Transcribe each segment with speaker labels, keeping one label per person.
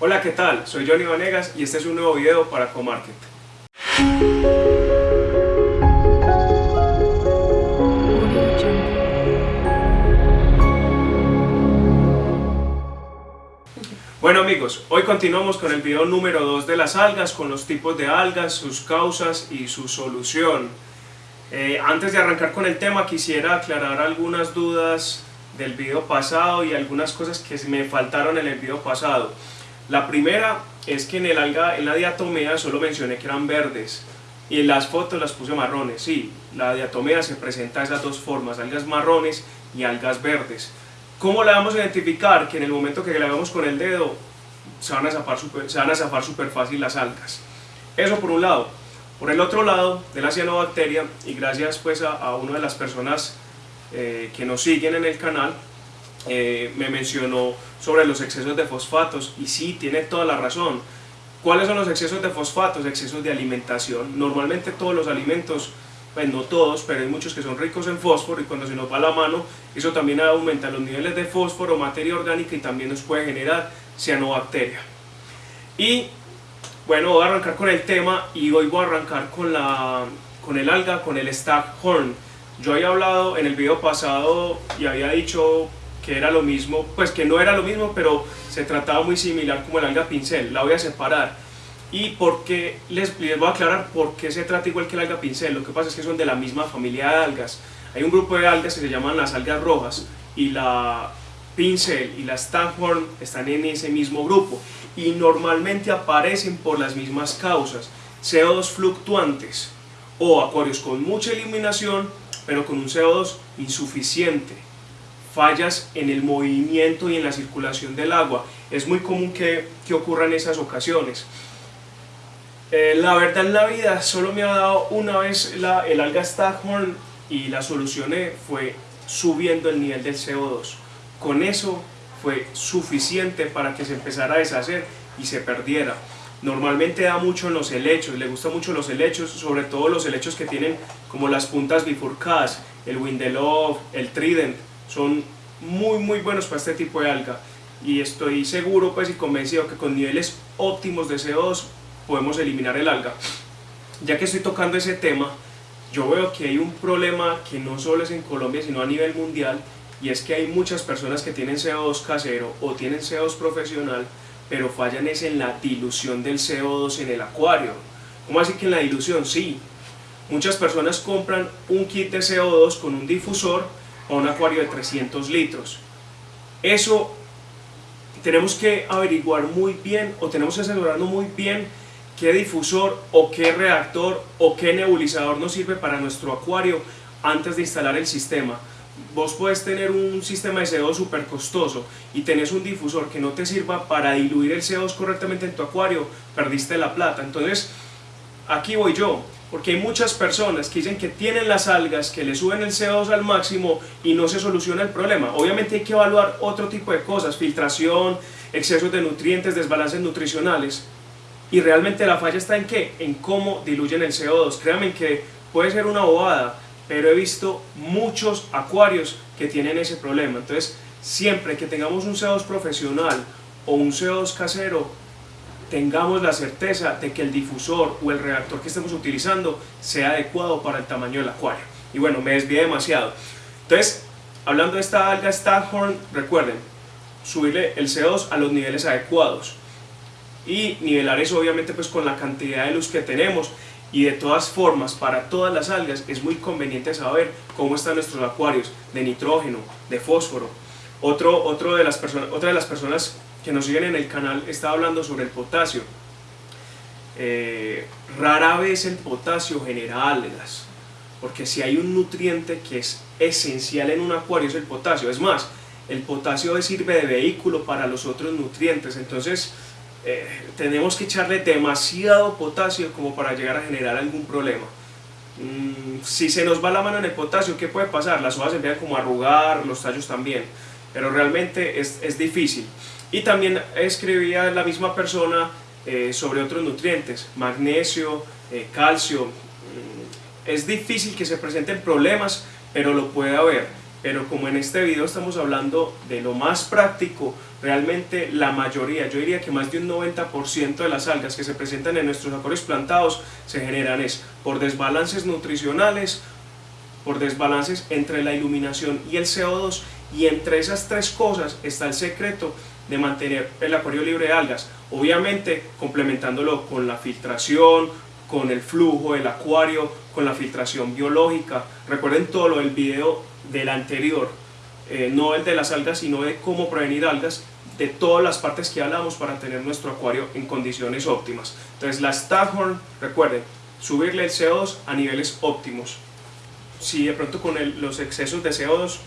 Speaker 1: Hola, ¿qué tal? Soy Johnny Vanegas y este es un nuevo video para Comarket. Bueno amigos, hoy continuamos con el video número 2 de las algas, con los tipos de algas, sus causas y su solución. Eh, antes de arrancar con el tema quisiera aclarar algunas dudas del video pasado y algunas cosas que me faltaron en el video pasado. La primera es que en el alga, en la diatomea solo mencioné que eran verdes y en las fotos las puse marrones. Sí, la diatomea se presenta de esas dos formas, algas marrones y algas verdes. ¿Cómo la vamos a identificar? Que en el momento que la vemos con el dedo se van a zafar super, se van a zafar super fácil las algas. Eso por un lado. Por el otro lado, de la cianobacteria, y gracias pues a, a una de las personas eh, que nos siguen en el canal, eh, me mencionó sobre los excesos de fosfatos, y sí, tiene toda la razón. ¿Cuáles son los excesos de fosfatos? Excesos de alimentación. Normalmente todos los alimentos, pues no todos, pero hay muchos que son ricos en fósforo y cuando se nos va la mano, eso también aumenta los niveles de fósforo, materia orgánica y también nos puede generar cianobacteria. Y bueno, voy a arrancar con el tema y hoy voy a arrancar con, la, con el alga, con el staghorn. Yo había hablado en el video pasado y había dicho que era lo mismo, pues que no era lo mismo, pero se trataba muy similar como el alga pincel. La voy a separar. Y porque les, voy a aclarar por qué se trata igual que el alga pincel. Lo que pasa es que son de la misma familia de algas. Hay un grupo de algas que se llaman las algas rojas y la pincel y la staghorn están en ese mismo grupo y normalmente aparecen por las mismas causas, CO2 fluctuantes o acuarios con mucha eliminación pero con un CO2 insuficiente, fallas en el movimiento y en la circulación del agua, es muy común que, que ocurran esas ocasiones. Eh, la verdad en la vida solo me ha dado una vez la, el alga Staghorn y la solucioné fue subiendo el nivel del CO2. Con eso fue suficiente para que se empezara a deshacer y se perdiera. Normalmente da mucho en los helechos, le gustan mucho los helechos, sobre todo los helechos que tienen como las puntas bifurcadas, el Windelove, el Trident, son muy muy buenos para este tipo de alga y estoy seguro pues y convencido que con niveles óptimos de CO2 podemos eliminar el alga. Ya que estoy tocando ese tema, yo veo que hay un problema que no solo es en Colombia sino a nivel mundial y es que hay muchas personas que tienen CO2 casero o tienen CO2 profesional, pero fallan es en la dilución del CO2 en el acuario. ¿Cómo así que en la dilución? Sí. Muchas personas compran un kit de CO2 con un difusor a un acuario de 300 litros. Eso tenemos que averiguar muy bien o tenemos que asegurarnos muy bien qué difusor o qué reactor o qué nebulizador nos sirve para nuestro acuario antes de instalar el sistema vos puedes tener un sistema de CO2 súper costoso y tenés un difusor que no te sirva para diluir el CO2 correctamente en tu acuario, perdiste la plata. Entonces, aquí voy yo, porque hay muchas personas que dicen que tienen las algas, que le suben el CO2 al máximo y no se soluciona el problema. Obviamente hay que evaluar otro tipo de cosas, filtración, excesos de nutrientes, desbalances nutricionales. Y realmente la falla está en qué? En cómo diluyen el CO2. Créanme que puede ser una bobada, pero he visto muchos acuarios que tienen ese problema. Entonces, siempre que tengamos un CO2 profesional o un CO2 casero, tengamos la certeza de que el difusor o el reactor que estemos utilizando sea adecuado para el tamaño del acuario. Y bueno, me desvié demasiado. Entonces, hablando de esta alga Staghorn, recuerden, subirle el CO2 a los niveles adecuados y nivelar eso obviamente pues con la cantidad de luz que tenemos y de todas formas, para todas las algas es muy conveniente saber cómo están nuestros acuarios de nitrógeno, de fósforo. Otro, otro de las personas, otra de las personas que nos siguen en el canal está hablando sobre el potasio. Eh, rara vez el potasio genera algas, porque si hay un nutriente que es esencial en un acuario es el potasio. Es más, el potasio sirve de vehículo para los otros nutrientes, entonces eh, tenemos que echarle demasiado potasio como para llegar a generar algún problema. Mm, si se nos va la mano en el potasio, ¿qué puede pasar? Las hojas se empiezan como a arrugar, los tallos también, pero realmente es, es difícil. Y también escribía la misma persona eh, sobre otros nutrientes, magnesio, eh, calcio. Mm, es difícil que se presenten problemas, pero lo puede haber. pero como en este video estamos hablando de lo más práctico, realmente la mayoría, yo diría que más de un 90% de las algas que se presentan en nuestros acuarios plantados se generan es por desbalances nutricionales, por desbalances entre la iluminación y el CO2 y entre esas tres cosas está el secreto de mantener el acuario libre de algas, obviamente complementándolo con la filtración, con el flujo del acuario, con la filtración biológica. Recuerden todo lo del video del anterior, eh, no el de las algas, sino de cómo prevenir algas, de todas las partes que hablamos para tener nuestro acuario en condiciones óptimas. Entonces la Staghorn, recuerden, subirle el CO2 a niveles óptimos. Si de pronto con los excesos de CO2,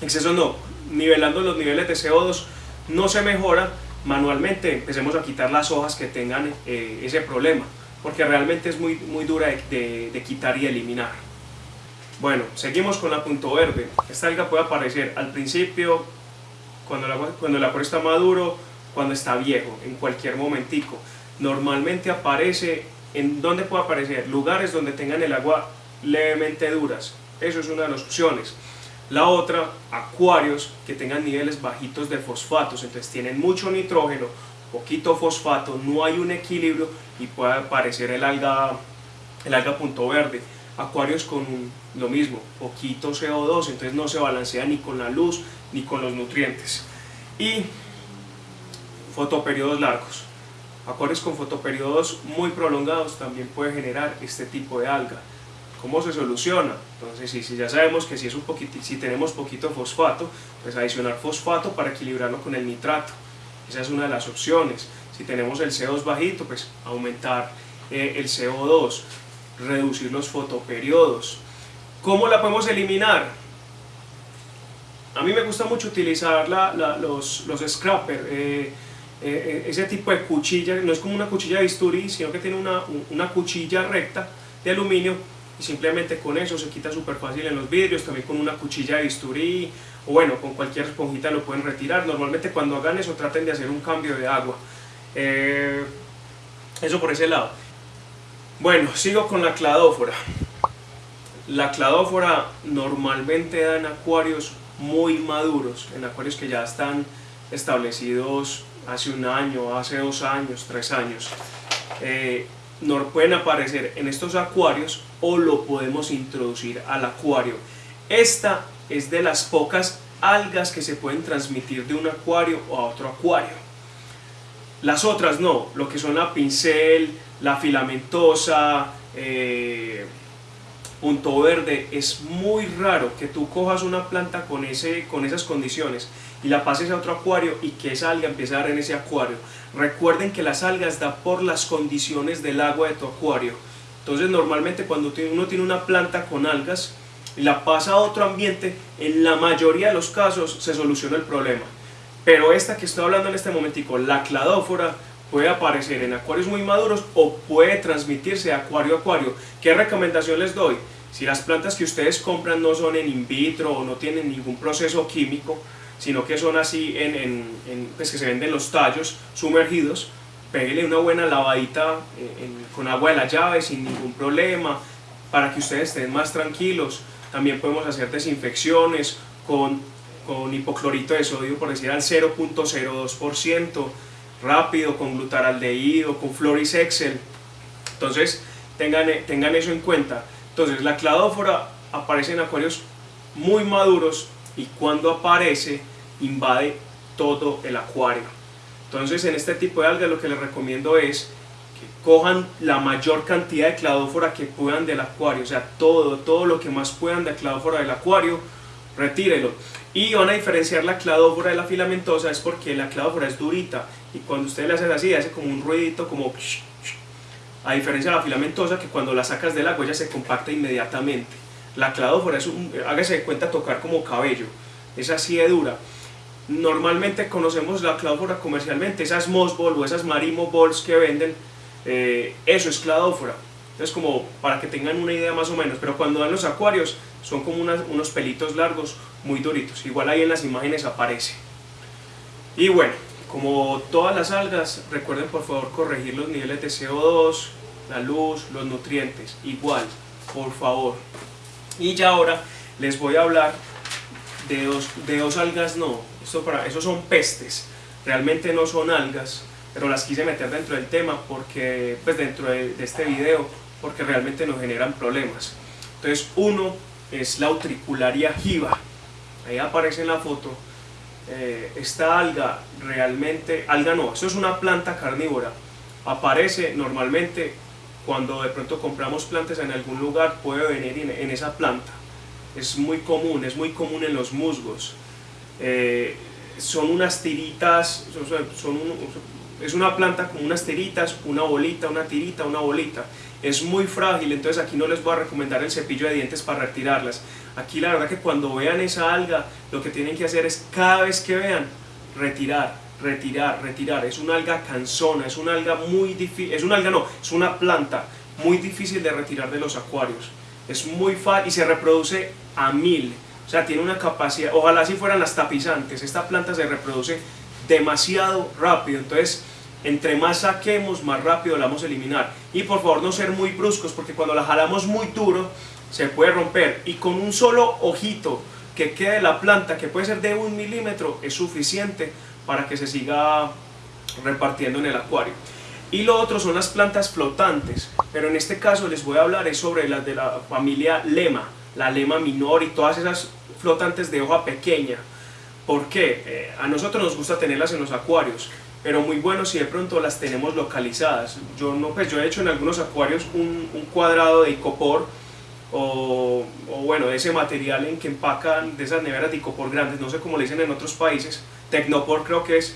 Speaker 1: excesos no, nivelando los niveles de CO2 no se mejora, manualmente empecemos a quitar las hojas que tengan eh, ese problema, porque realmente es muy, muy dura de, de, quitar y eliminar. Bueno, seguimos con la punto verde. Esta alga puede aparecer al principio, cuando el, agua, cuando el acuario está maduro, cuando está viejo, en cualquier momentico. Normalmente aparece, ¿en dónde puede aparecer? Lugares donde tengan el agua levemente duras. Eso es una de las opciones. La otra, acuarios que tengan niveles bajitos de fosfatos, entonces tienen mucho nitrógeno, poquito fosfato, no hay un equilibrio y puede aparecer el alga, el alga punto verde. Acuarios con lo mismo, poquito CO2, entonces no se balancea ni con la luz ni con los nutrientes. Y fotoperiodos largos. Acuarios con fotoperiodos muy prolongados también puede generar este tipo de alga. ¿Cómo se soluciona? Entonces, si, si ya sabemos que si, es un poquito, si tenemos poquito fosfato, pues adicionar fosfato para equilibrarlo con el nitrato. Esa es una de las opciones. Si tenemos el CO2 bajito, pues aumentar eh, el CO2, reducir los fotoperiodos. ¿Cómo la podemos eliminar? A mí me gusta mucho utilizar la, los, los scrapper, eh, eh, ese tipo de cuchilla, no es como una cuchilla de bisturí, sino que tiene una, una cuchilla recta de aluminio y simplemente con eso se quita súper fácil en los vidrios, también con una cuchilla de bisturí o bueno, con cualquier esponjita lo pueden retirar. Normalmente cuando hagan eso traten de hacer un cambio de agua. Eh, eso por ese lado. Bueno, sigo con la cladófora. La cladófora normalmente da en acuarios muy maduros, en acuarios que ya están establecidos hace un año, hace dos años, tres años. Eh, no pueden aparecer en estos acuarios o lo podemos introducir al acuario. Esta es de las pocas algas que se pueden transmitir de un acuario a otro acuario. Las otras no, lo que son la pincel, la filamentosa, eh, punto verde, es muy raro que tú cojas una planta con, ese, con esas condiciones y la pases a otro acuario y que esa alga empiece a dar en ese acuario. Recuerden que las algas da por las condiciones del agua de tu acuario. Entonces normalmente cuando uno tiene una planta con algas y la pasa a otro ambiente, en la mayoría de los casos se soluciona el problema. Pero esta que estoy hablando en este momentico, la cladófora, puede aparecer en acuarios muy maduros o puede transmitirse de acuario a acuario. ¿Qué recomendación les doy? Si las plantas que ustedes compran no son en in vitro o no tienen ningún proceso químico, sino que son así en, pues que se venden los tallos sumergidos, pégale una buena lavadita eh, con agua de la llave sin ningún problema, para que ustedes estén más tranquilos. También podemos hacer desinfecciones con, con hipoclorito de sodio, por decir al 0.02%, rápido, con glutaraldehído, con Floris Excel. Entonces, tengan, tengan eso en cuenta. Entonces, la cladófora aparece en acuarios muy maduros y cuando aparece invade todo el acuario. Entonces en este tipo de algas lo que les recomiendo es que cojan la mayor cantidad de cladófora que puedan del acuario, o sea, todo, todo lo que más puedan de cladófora del acuario, retírelo. Y van a diferenciar la cladófora de la filamentosa es porque la cladófora es durita y cuando ustedes la hacen así hace como un ruidito como a diferencia de la filamentosa que cuando la sacas del agua ya se compacta inmediatamente. La cladófora es un, hágase de cuenta tocar como cabello, es así de dura. Normalmente conocemos la cladófora comercialmente, esas Mossball o esas Marimo Balls que venden, eh, eso es cladófora. Entonces como para que tengan una idea más o menos, pero cuando dan los acuarios son como unos pelitos largos muy duritos, igual ahí en las imágenes aparece. Y bueno, como todas las algas, recuerden por favor corregir los niveles de CO2, la luz, los nutrientes, igual, por favor. Y ya ahora les voy a hablar de dos, de dos algas no, para, esos son pestes, realmente no son algas, pero las quise meter dentro del tema porque, pues dentro de, este video, porque realmente nos generan problemas. Entonces uno es la utricularia jiva, ahí aparece en la foto, eh, esta alga realmente, alga no, eso es una planta carnívora, aparece normalmente cuando de pronto compramos plantas en algún lugar, puede venir en, esa planta, es muy común, es muy común en los musgos, eh, son unas tiritas, son, es una planta con unas tiritas, una bolita, una tirita, una bolita, es muy frágil, entonces aquí no les voy a recomendar el cepillo de dientes para retirarlas. Aquí la verdad que cuando vean esa alga, lo que tienen que hacer es cada vez que vean, retirar, retirar, retirar. Es una alga cansona, es una alga muy difícil, es una alga no, es una planta muy difícil de retirar de los acuarios. Es muy fácil y se reproduce a mil. O sea, tiene una capacidad, ojalá si fueran las tapizantes, esta planta se reproduce demasiado rápido. Entonces, entre más saquemos, más rápido la vamos a eliminar. Y por favor no ser muy bruscos, porque cuando la jalamos muy duro, se puede romper. Y con un solo ojito que quede la planta, que puede ser de un milímetro, es suficiente para que se siga repartiendo en el acuario. Y lo otro son las plantas flotantes, pero en este caso les voy a hablar es sobre las de la familia lema, la lema minor y todas esas flotantes de hoja pequeña. ¿Por qué? Eh, a nosotros nos gusta tenerlas en los acuarios, pero muy bueno si de pronto las tenemos localizadas. Yo, no, pues yo he hecho en algunos acuarios un, cuadrado de icopor o, bueno, de ese material en que empacan de esas neveras de icopor grandes, no sé cómo le dicen en otros países, Tecnopor creo que es,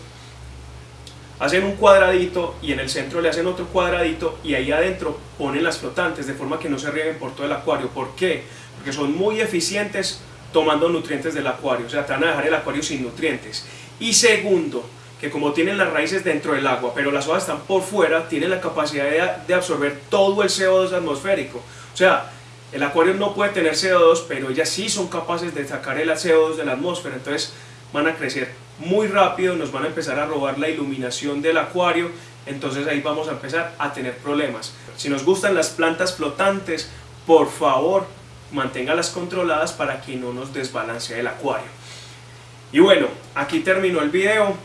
Speaker 1: hacen un cuadradito y en el centro le hacen otro cuadradito y ahí adentro ponen las flotantes de forma que no se rieguen por todo el acuario. ¿Por qué? Porque son muy eficientes tomando nutrientes del acuario, o sea, te van a dejar el acuario sin nutrientes. Y segundo, que como tienen las raíces dentro del agua, pero las hojas están por fuera, tienen la capacidad de, absorber todo el CO2 atmosférico. O sea, el acuario no puede tener CO2, pero ellas sí son capaces de sacar el CO2 de la atmósfera, entonces van a crecer muy rápido, nos van a empezar a robar la iluminación del acuario, entonces ahí vamos a empezar a tener problemas. Si nos gustan las plantas flotantes, por favor, manténgalas controladas para que no nos desbalancee el acuario. Y bueno, aquí terminó el video.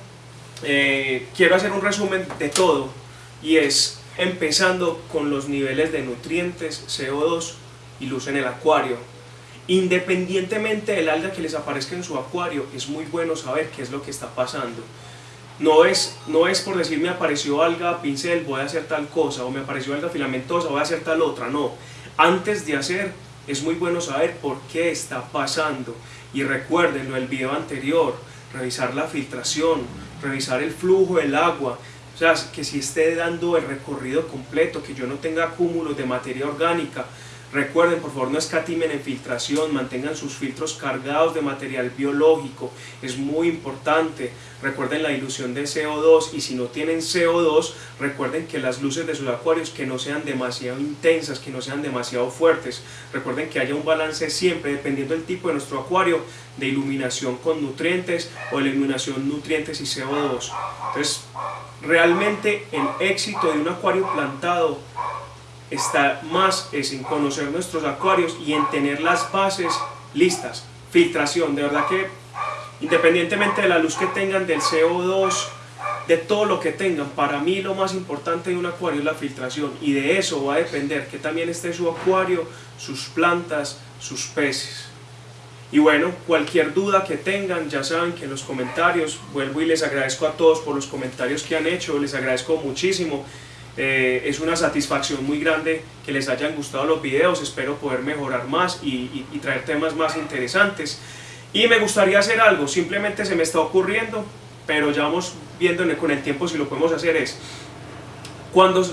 Speaker 1: Eh, quiero hacer un resumen de todo y es empezando con los niveles de nutrientes, CO2 y luz en el acuario. Independientemente del alga que les aparezca en su acuario, es muy bueno saber qué es lo que está pasando. No es, no es por decir me apareció alga pincel, voy a hacer tal cosa, o me apareció alga filamentosa, voy a hacer tal otra, no. Antes de hacer, es muy bueno saber por qué está pasando. Y recuérdenlo, el video anterior, revisar la filtración, revisar el flujo del agua, o sea, que si esté dando el recorrido completo, que yo no tenga cúmulos de materia orgánica, Recuerden, por favor, no escatimen en filtración, mantengan sus filtros cargados de material biológico, es muy importante. Recuerden la ilusión de CO2 y si no tienen CO2, recuerden que las luces de sus acuarios que no sean demasiado intensas, que no sean demasiado fuertes. Recuerden que haya un balance siempre, dependiendo del tipo de nuestro acuario, de iluminación con nutrientes o de iluminación nutrientes y CO2. Entonces, realmente el éxito de un acuario plantado está más es en conocer nuestros acuarios y en tener las bases listas. Filtración, de verdad que independientemente de la luz que tengan, del CO2, de todo lo que tengan, para mí lo más importante de un acuario es la filtración y de eso va a depender que también esté su acuario, sus plantas, sus peces. Y bueno, cualquier duda que tengan, ya saben que en los comentarios, vuelvo y les agradezco a todos por los comentarios que han hecho, les agradezco muchísimo. Eh, es una satisfacción muy grande que les hayan gustado los videos, espero poder mejorar más y, traer temas más interesantes. Y me gustaría hacer algo, simplemente se me está ocurriendo, pero ya vamos viendo con el tiempo si lo podemos hacer es, cuando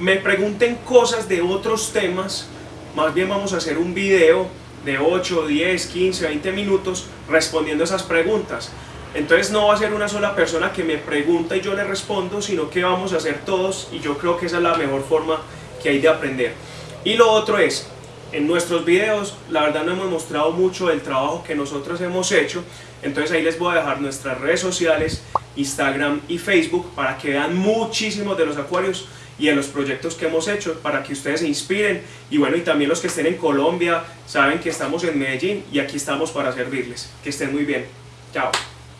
Speaker 1: me pregunten cosas de otros temas, más bien vamos a hacer un video de 8, 10, 15, 20 minutos respondiendo esas preguntas. Entonces no va a ser una sola persona que me pregunta y yo le respondo, sino que vamos a hacer todos y yo creo que esa es la mejor forma que hay de aprender. Y lo otro es, en nuestros videos la verdad no hemos mostrado mucho el trabajo que nosotros hemos hecho, entonces ahí les voy a dejar nuestras redes sociales, Instagram y Facebook para que vean muchísimos de los acuarios y de los proyectos que hemos hecho para que ustedes se inspiren y bueno, y también los que estén en Colombia saben que estamos en Medellín y aquí estamos para servirles. Que estén muy bien. Chao.